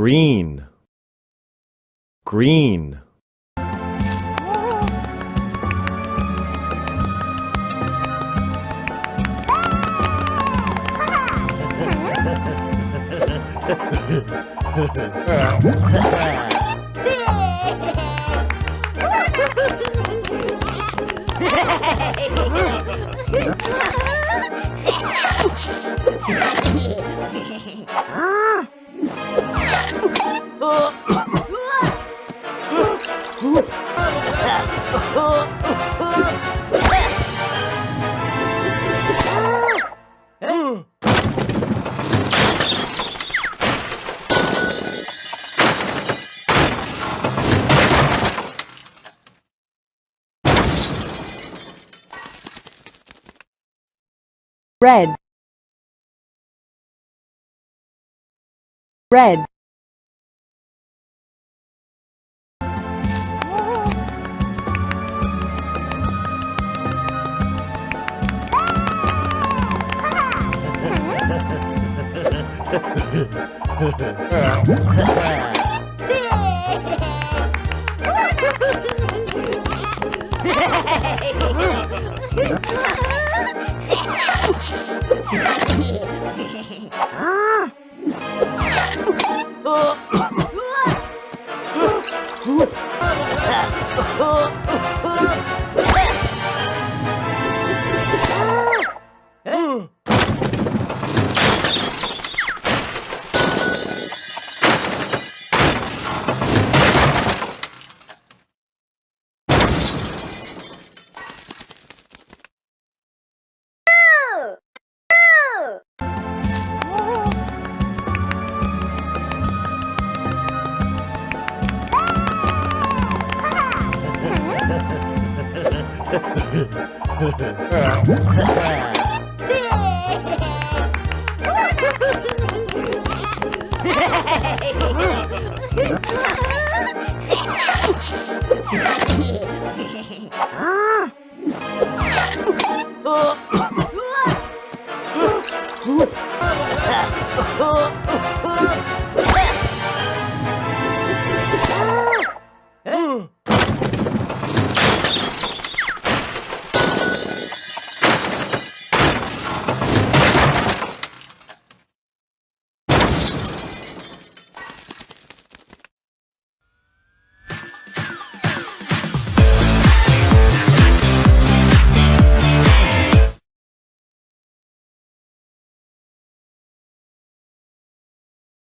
green. Green red. Red Oh! Ha ha ha!